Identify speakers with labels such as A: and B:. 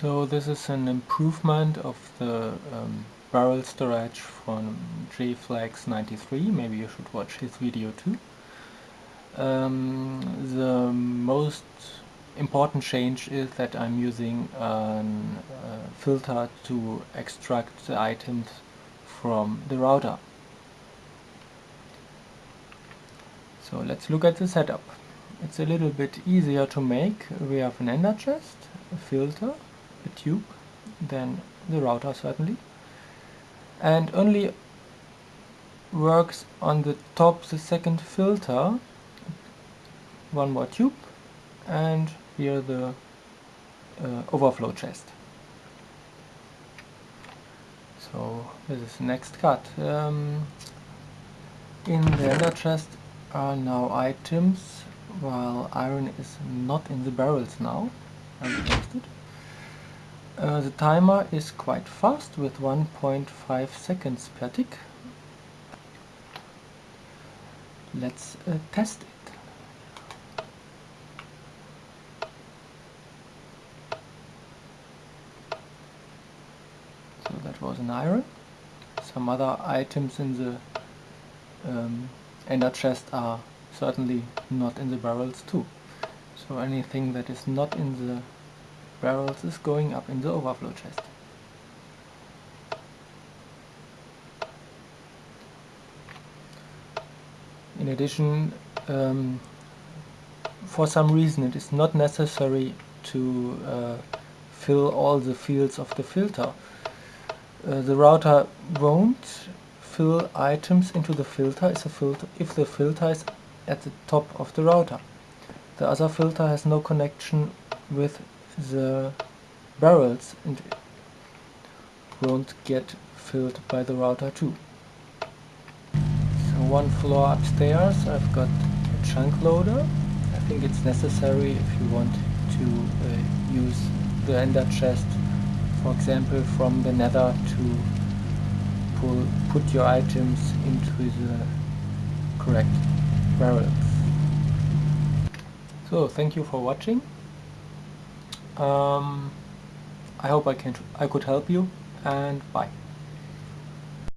A: So this is an improvement of the um, barrel storage from JFlex 93, maybe you should watch his video too. Um, the most important change is that I'm using a uh, filter to extract the items from the router. So let's look at the setup. It's a little bit easier to make. We have an ender chest, a filter, a tube, then the router certainly. And only works on the top the second filter, one more tube, and here the uh, overflow chest. So this is the next cut. Um, in the ender chest are now items while iron is not in the barrels now. Uh, the timer is quite fast with 1.5 seconds per tick. Let's uh, test it. So that was an iron. Some other items in the um, ender chest are certainly not in the barrels too. So anything that is not in the barrels is going up in the overflow chest. In addition, um, for some reason it is not necessary to uh, fill all the fields of the filter. Uh, the router won't fill items into the filter, filter if the filter is at the top of the router. The other filter has no connection with the barrels and won't get filled by the router too. So one floor upstairs I've got a chunk loader. I think it's necessary if you want to uh, use the ender chest for example from the nether to pull, put your items into the correct barrels. So thank you for watching. Um, I hope I can I could help you and bye.